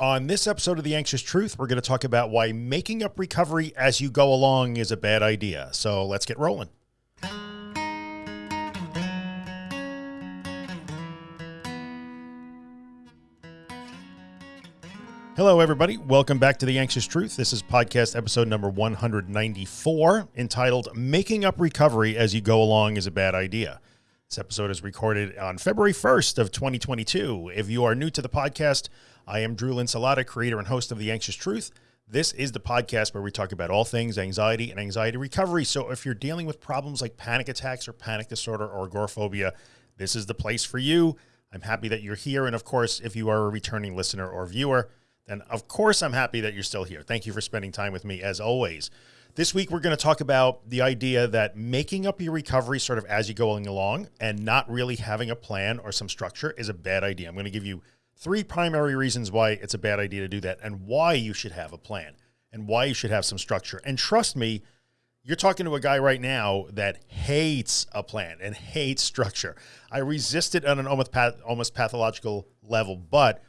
On this episode of The Anxious Truth, we're going to talk about why making up recovery as you go along is a bad idea. So let's get rolling. Hello, everybody. Welcome back to The Anxious Truth. This is podcast episode number 194 entitled Making Up Recovery as You Go Along is a Bad Idea. This episode is recorded on February 1st of 2022. If you are new to the podcast, I am Drew Linsalata, creator and host of The Anxious Truth. This is the podcast where we talk about all things anxiety and anxiety recovery. So if you're dealing with problems like panic attacks or panic disorder or agoraphobia, this is the place for you. I'm happy that you're here. And of course, if you are a returning listener or viewer, then of course I'm happy that you're still here. Thank you for spending time with me as always. This week, we're going to talk about the idea that making up your recovery sort of as you're going along and not really having a plan or some structure is a bad idea. I'm going to give you three primary reasons why it's a bad idea to do that and why you should have a plan and why you should have some structure. And trust me, you're talking to a guy right now that hates a plan and hates structure. I resist it on an almost, path, almost pathological level, but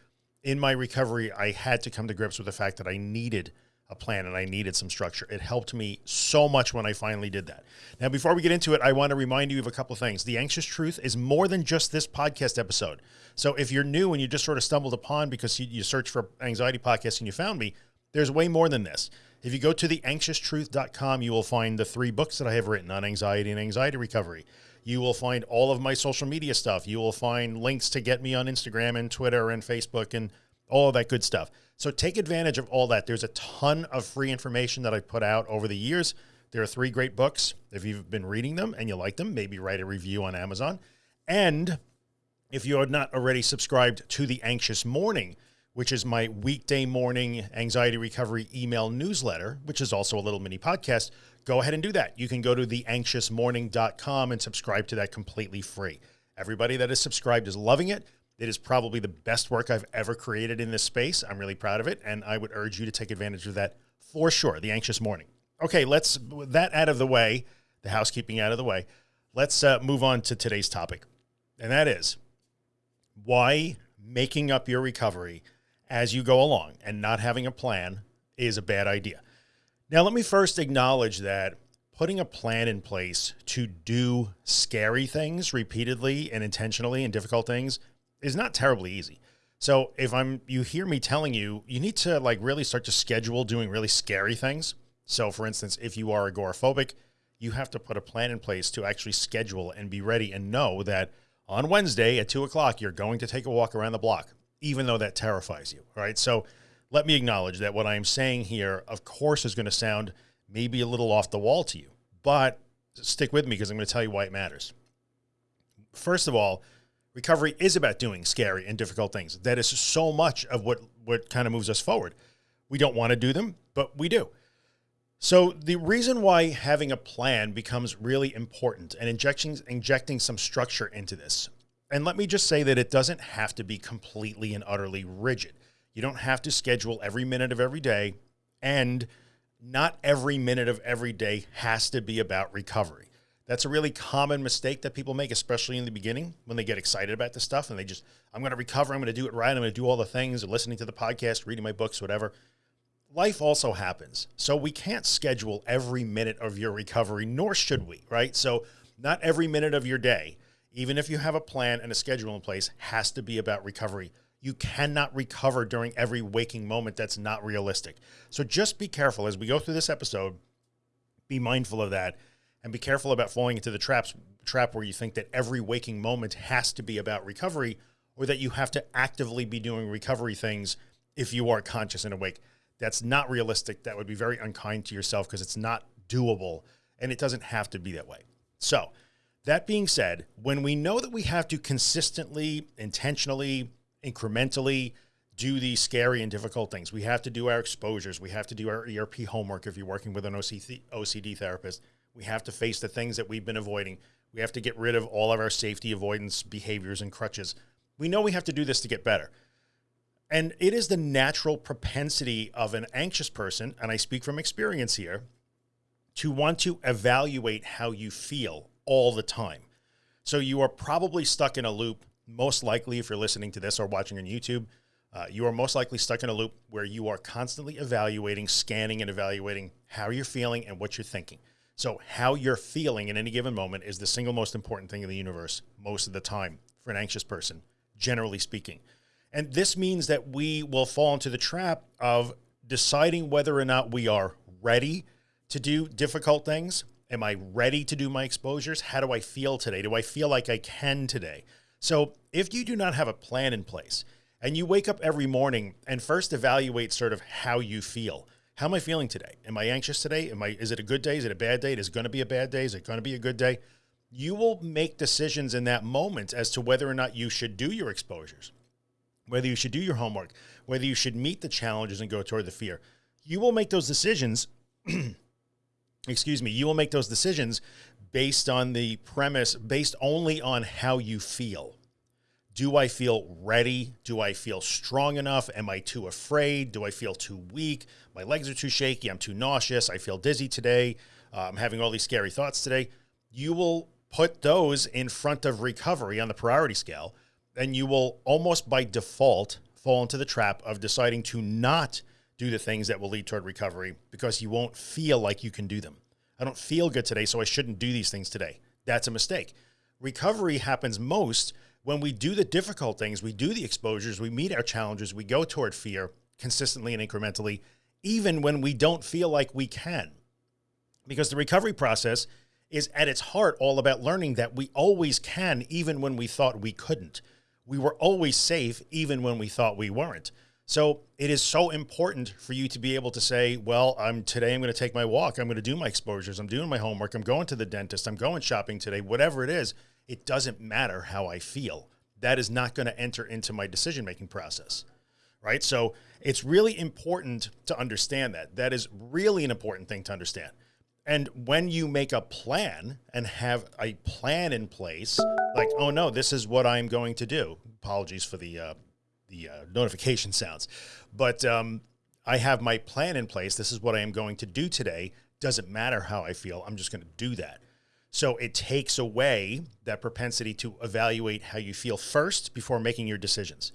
in my recovery, I had to come to grips with the fact that I needed a plan and I needed some structure. It helped me so much when I finally did that. Now, before we get into it, I want to remind you of a couple of things. The Anxious Truth is more than just this podcast episode. So if you're new and you just sort of stumbled upon because you, you for anxiety podcast and you found me, there's way more than this. If you go to theanxioustruth.com, you will find the three books that I have written on anxiety and anxiety recovery. You will find all of my social media stuff. You will find links to get me on Instagram and Twitter and Facebook and all of that good stuff. So take advantage of all that. There's a ton of free information that I put out over the years. There are three great books. If you've been reading them and you like them, maybe write a review on Amazon. And if you are not already subscribed to the Anxious Morning, which is my weekday morning anxiety recovery email newsletter, which is also a little mini podcast, go ahead and do that. You can go to theanxiousmorning.com and subscribe to that completely free. Everybody that is subscribed is loving it. It is probably the best work I've ever created in this space. I'm really proud of it. And I would urge you to take advantage of that for sure. The anxious morning. Okay. Let's that out of the way, the housekeeping out of the way. Let's uh, move on to today's topic. And that is why making up your recovery as you go along and not having a plan is a bad idea. Now, let me first acknowledge that putting a plan in place to do scary things repeatedly and intentionally and difficult things is not terribly easy. So if I'm, you hear me telling you, you need to like really start to schedule doing really scary things. So for instance, if you are agoraphobic, you have to put a plan in place to actually schedule and be ready and know that on Wednesday at two o'clock, you're going to take a walk around the block, even though that terrifies you. Right. So let me acknowledge that what I'm saying here, of course, is going to sound maybe a little off the wall to you, but stick with me because I'm going to tell you why it matters. First of all, Recovery is about doing scary and difficult things. That is so much of what, what kind of moves us forward. We don't want to do them, but we do. So the reason why having a plan becomes really important and injecting, injecting some structure into this. And let me just say that it doesn't have to be completely and utterly rigid. You don't have to schedule every minute of every day and not every minute of every day has to be about recovery. That's a really common mistake that people make, especially in the beginning when they get excited about this stuff and they just, I'm going to recover. I'm going to do it right. I'm going to do all the things, listening to the podcast, reading my books, whatever. Life also happens. So we can't schedule every minute of your recovery, nor should we, right? So not every minute of your day, even if you have a plan and a schedule in place, has to be about recovery. You cannot recover during every waking moment. That's not realistic. So just be careful as we go through this episode, be mindful of that and be careful about falling into the traps trap where you think that every waking moment has to be about recovery or that you have to actively be doing recovery things if you are conscious and awake. That's not realistic. That would be very unkind to yourself because it's not doable and it doesn't have to be that way. So that being said, when we know that we have to consistently, intentionally, incrementally do these scary and difficult things, we have to do our exposures. We have to do our ERP homework if you're working with an OCD therapist we have to face the things that we've been avoiding. We have to get rid of all of our safety avoidance behaviors and crutches. We know we have to do this to get better. And it is the natural propensity of an anxious person, and I speak from experience here, to want to evaluate how you feel all the time. So you are probably stuck in a loop, most likely if you're listening to this or watching on YouTube, Uh, you are most likely stuck in a loop where you are constantly evaluating, scanning and evaluating how you're feeling and what you're thinking. So how you're feeling in any given moment is the single most important thing in the universe most of the time for an anxious person, generally speaking. And this means that we will fall into the trap of deciding whether or not we are ready to do difficult things. Am I ready to do my exposures? How do I feel today? Do I feel like I can today? So if you do not have a plan in place and you wake up every morning and first evaluate sort of how you feel, how am I feeling today? Am I anxious today? Am I, is it a good day? Is it a bad day? Is it going to be a bad day? Is it going to be a good day? You will make decisions in that moment as to whether or not you should do your exposures whether you should do your homework, whether you should meet the challenges and go toward the fear. You will make those decisions. excuse me. You will make those decisions based on the premise, based only on how you feel. Do I feel ready? Do I feel strong enough? Am I too afraid? Do I feel too weak? My legs are too shaky. I'm too nauseous. I feel dizzy today. Uh, I'm having all these scary thoughts today. You will put those in front of recovery on the priority scale and you will almost by default fall into the trap of deciding to not do the things that will lead toward recovery because you won't feel like you can do them. I don't feel good today, so I shouldn't do these things today. That's a mistake. Recovery happens most when we do the difficult things, we do the exposures, we meet our challenges, we go toward fear consistently and incrementally, even when we don't feel like we can. Because the recovery process is at its heart all about learning that we always can, even when we thought we couldn't we were always safe even when we thought we weren't. So it is so important for you to be able to say, well, I'm today, I'm going to take my walk. I'm going to do my exposures. I'm doing my homework. I'm going to the dentist. I'm going shopping today, whatever it is. It doesn't matter how I feel. That is not going to enter into my decision-making process. Right. So it's really important to understand that that is really an important thing to understand. And when you make a plan and have a plan in place, like, oh no, this is what I'm going to do. Apologies for the, uh, the uh, notification sounds, but um, I have my plan in place. This is what I am going to do today. Doesn't matter how I feel. I'm just going to do that. So it takes away that propensity to evaluate how you feel first before making your decisions.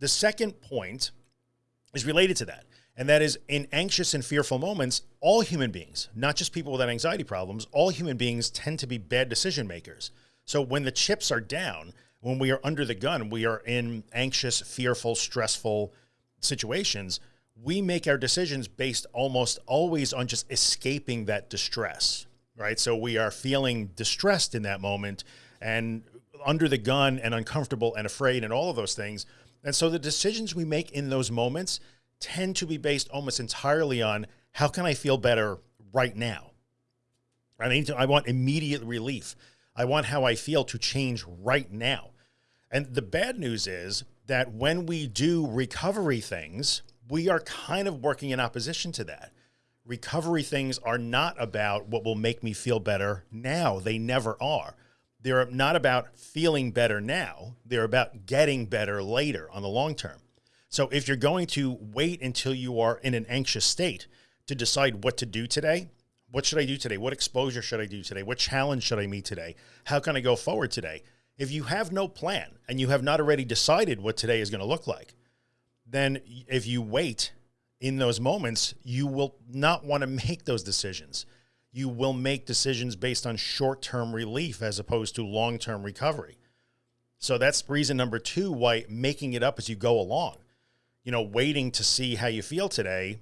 The second point is related to that. And that is in anxious and fearful moments, all human beings, not just people with anxiety problems, all human beings tend to be bad decision makers. So when the chips are down, when we are under the gun, we are in anxious, fearful, stressful situations, we make our decisions based almost always on just escaping that distress, right? So we are feeling distressed in that moment and under the gun and uncomfortable and afraid and all of those things. And so the decisions we make in those moments tend to be based almost entirely on how can I feel better right now? I need to, I want immediate relief. I want how I feel to change right now. And the bad news is that when we do recovery things, we are kind of working in opposition to that. Recovery things are not about what will make me feel better now. They never are. They're not about feeling better now. They're about getting better later on the long term. So if you're going to wait until you are in an anxious state to decide what to do today, what should I do today? What exposure should I do today? What challenge should I meet today? How can I go forward today? If you have no plan and you have not already decided what today is going to look like, then if you wait in those moments, you will not want to make those decisions. You will make decisions based on short-term relief as opposed to long-term recovery. So that's reason number two, why making it up as you go along you know, waiting to see how you feel today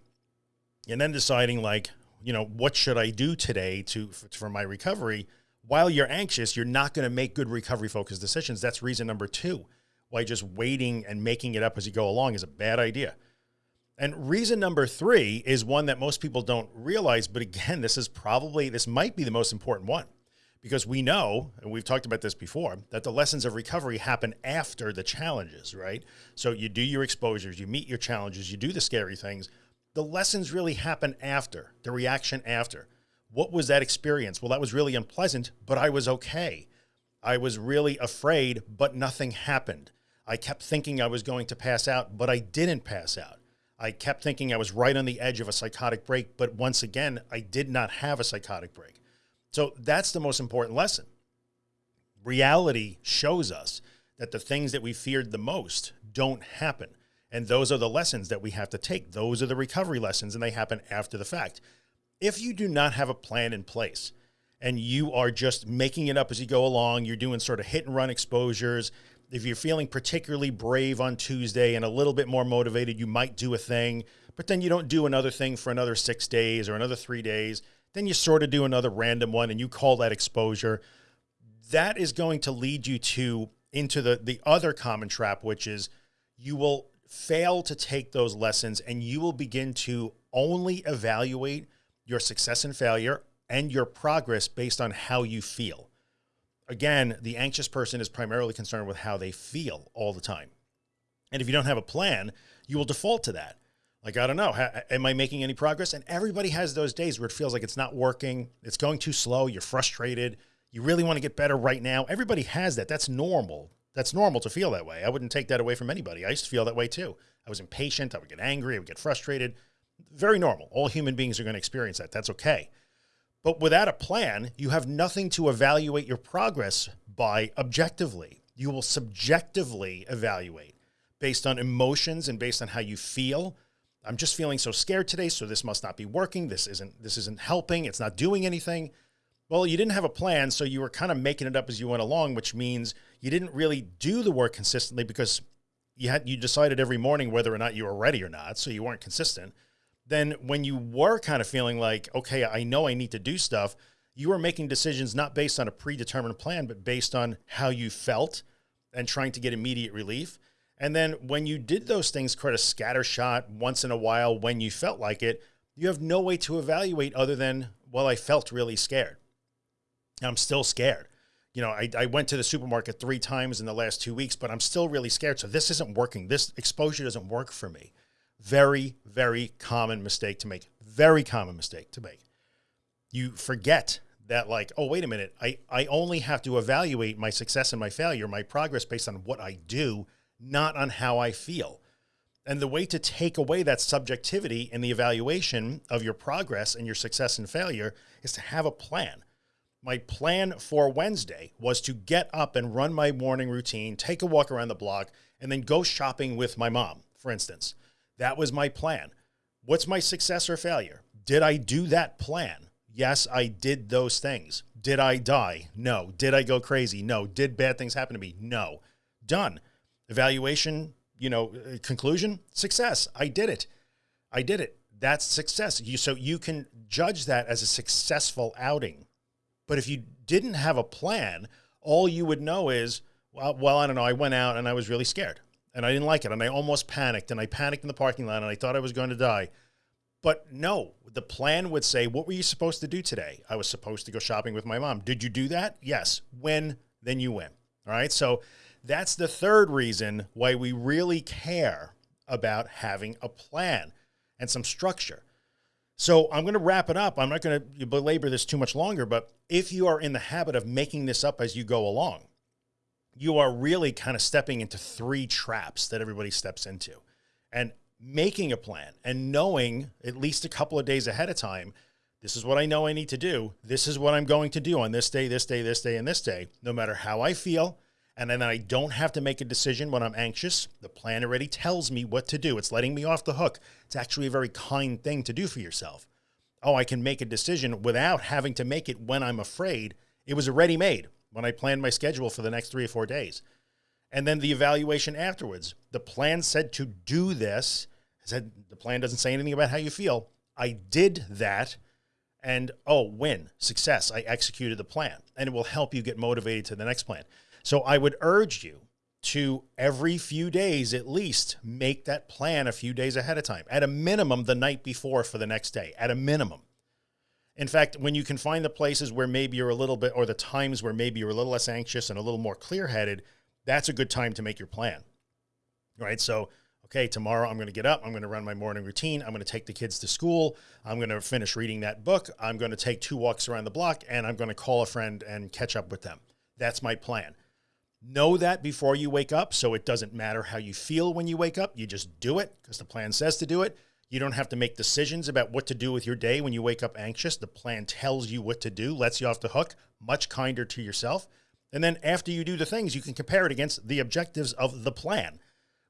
and then deciding like, you know, what should I do today to, for my recovery? While you're anxious, you're not going to make good recovery focused decisions. That's reason number two, why just waiting and making it up as you go along is a bad idea. And reason number three is one that most people don't realize, but again, this is probably, this might be the most important one because we know, and we've talked about this before, that the lessons of recovery happen after the challenges, right? So you do your exposures, you meet your challenges, you do the scary things. The lessons really happen after, the reaction after. What was that experience? Well, that was really unpleasant, but I was okay. I was really afraid, but nothing happened. I kept thinking I was going to pass out, but I didn't pass out. I kept thinking I was right on the edge of a psychotic break, but once again, I did not have a psychotic break. So that's the most important lesson. Reality shows us that the things that we feared the most don't happen. And those are the lessons that we have to take. Those are the recovery lessons and they happen after the fact. If you do not have a plan in place and you are just making it up as you go along, you're doing sort of hit and run exposures. If you're feeling particularly brave on Tuesday and a little bit more motivated, you might do a thing, but then you don't do another thing for another six days or another three days. Then you sort of do another random one and you call that exposure. That is going to lead you to into the, the other common trap, which is you will fail to take those lessons and you will begin to only evaluate your success and failure and your progress based on how you feel. Again, the anxious person is primarily concerned with how they feel all the time. And if you don't have a plan, you will default to that. Like, I don't know, am I making any progress? And everybody has those days where it feels like it's not working. It's going too slow. You're frustrated. You really want to get better right now. Everybody has that. That's normal. That's normal to feel that way. I wouldn't take that away from anybody. I used to feel that way too. I was impatient. I would get angry. I would get frustrated. Very normal. All human beings are going to experience that. That's okay. But without a plan, you have nothing to evaluate your progress by objectively. You will subjectively evaluate based on emotions and based on how you feel. I'm just feeling so scared today. So this must not be working. This isn't, this isn't helping. It's not doing anything. Well, you didn't have a plan. So you were kind of making it up as you went along, which means you didn't really do the work consistently because you had, you decided every morning whether or not you were ready or not. So you weren't consistent then when you were kind of feeling like, okay, I know I need to do stuff, you were making decisions not based on a predetermined plan, but based on how you felt and trying to get immediate relief. And then when you did those things, kind of scattershot once in a while when you felt like it, you have no way to evaluate other than, well, I felt really scared. I'm still scared. You know, I, I went to the supermarket three times in the last two weeks, but I'm still really scared. So this isn't working. This exposure doesn't work for me. Very, very common mistake to make. Very common mistake to make. You forget that like, oh, wait a minute. I, I only have to evaluate my success and my failure, my progress based on what I do, not on how I feel. And the way to take away that subjectivity in the evaluation of your progress and your success and failure is to have a plan. My plan for Wednesday was to get up and run my morning routine, take a walk around the block, and then go shopping with my mom, for instance. That was my plan. What's my success or failure? Did I do that plan? Yes, I did those things. Did I die? No. Did I go crazy? No. Did bad things happen to me? No. Done. Evaluation, you know, uh, conclusion, success. I did it. I did it. That's success. You, so you can judge that as a successful outing. But if you didn't have a plan, all you would know is, well, well, I don't know. I went out and I was really scared and I didn't like it. And I almost panicked and I panicked in the parking lot and I thought I was going to die. But no, the plan would say, what were you supposed to do today? I was supposed to go shopping with my mom. Did you do that? Yes. When? Then you win. All right. So that's the third reason why we really care about having a plan and some structure. So I'm going to wrap it up. I'm not going to belabor this too much longer, but if you are in the habit of making this up as you go along, you are really kind of stepping into three traps that everybody steps into and making a plan and knowing at least a couple of days ahead of time, this is what I know I need to do. This is what I'm going to do on this day, this day, this day, and this day, no matter how I feel. And then I don't have to make a decision when I'm anxious. The plan already tells me what to do. It's letting me off the hook. It's actually a very kind thing to do for yourself. Oh, I can make a decision without having to make it when I'm afraid. It was already made when I planned my schedule for the next three or four days. And then the evaluation afterwards, the plan said to do this. I said, the plan doesn't say anything about how you feel. I did that and oh, win, success. I executed the plan and it will help you get motivated to the next plan. So I would urge you to every few days, at least make that plan a few days ahead of time, at a minimum the night before for the next day, at a minimum. In fact, when you can find the places where maybe you're a little bit, or the times where maybe you're a little less anxious and a little more clear headed, that's a good time to make your plan. Right. So, okay, tomorrow I'm going to get up. I'm going to run my morning routine. I'm going to take the kids to school. I'm going to finish reading that book. I'm going to take two walks around the block and I'm going to call a friend and catch up with them. That's my plan. Know that before you wake up. So it doesn't matter how you feel when you wake up. You just do it because the plan says to do it. You don't have to make decisions about what to do with your day when you wake up anxious. The plan tells you what to do, lets you off the hook, much kinder to yourself. And then after you do the things, you can compare it against the objectives of the plan.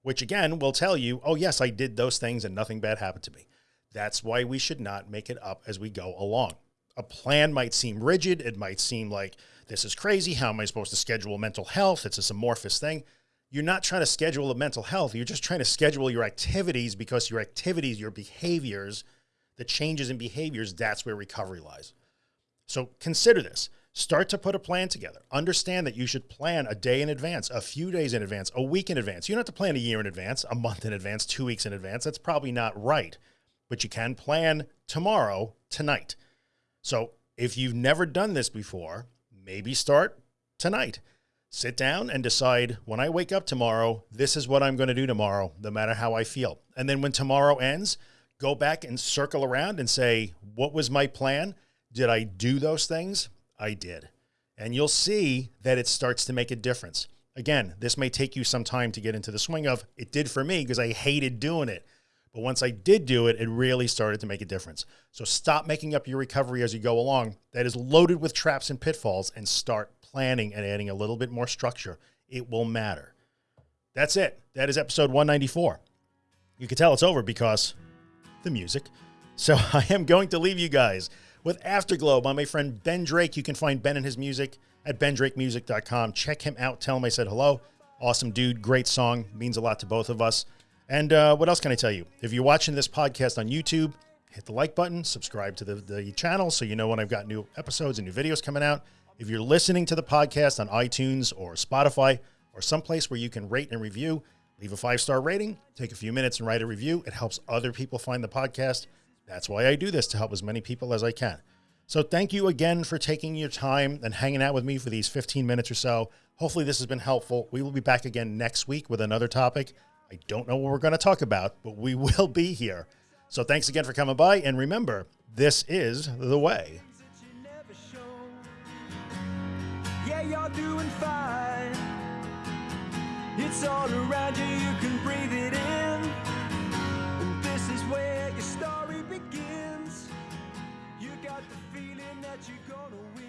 which again will tell you, oh, yes, I did those things and nothing bad happened to me. That's why we should not make it up as we go along. A plan might seem rigid. It might seem like this is crazy. How am I supposed to schedule mental health? It's this amorphous thing. You're not trying to schedule a mental health. You're just trying to schedule your activities because your activities, your behaviors, the changes in behaviors, that's where recovery lies. So consider this. Start to put a plan together. Understand that you should plan a day in advance, a few days in advance, a week in advance. You don't have to plan a year in advance, a month in advance, two weeks in advance. That's probably not right, but you can plan tomorrow, tonight. So if you've never done this before, maybe start tonight. Sit down and decide when I wake up tomorrow, this is what I'm going to do tomorrow, no matter how I feel. And then when tomorrow ends, go back and circle around and say, what was my plan? Did I do those things? I did. And you'll see that it starts to make a difference. Again, this may take you some time to get into the swing of it did for me because I hated doing it. But once I did do it, it really started to make a difference. So stop making up your recovery as you go along. That is loaded with traps and pitfalls and start planning and adding a little bit more structure. It will matter. That's it. That is episode 194. You can tell it's over because the music. So I am going to leave you guys with Afterglow by my friend Ben Drake. You can find Ben and his music at bendrakemusic.com. Check him out. Tell him I said hello. Awesome dude. Great song. Means a lot to both of us. And uh, what else can I tell you? If you're watching this podcast on YouTube, hit the like button, subscribe to the, the channel so you know when I've got new episodes and new videos coming out. If you're listening to the podcast on iTunes or Spotify or someplace where you can rate and review, leave a five-star rating, take a few minutes and write a review. It helps other people find the podcast. That's why I do this to help as many people as I can. So thank you again for taking your time and hanging out with me for these 15 minutes or so. Hopefully this has been helpful. We will be back again next week with another topic. I don't know what we're going to talk about, but we will be here. So thanks again for coming by. And remember, this is the way. you're doing fine. It's all around you, you can breathe it in. And this is where your story begins. You got the feeling that you're gonna win.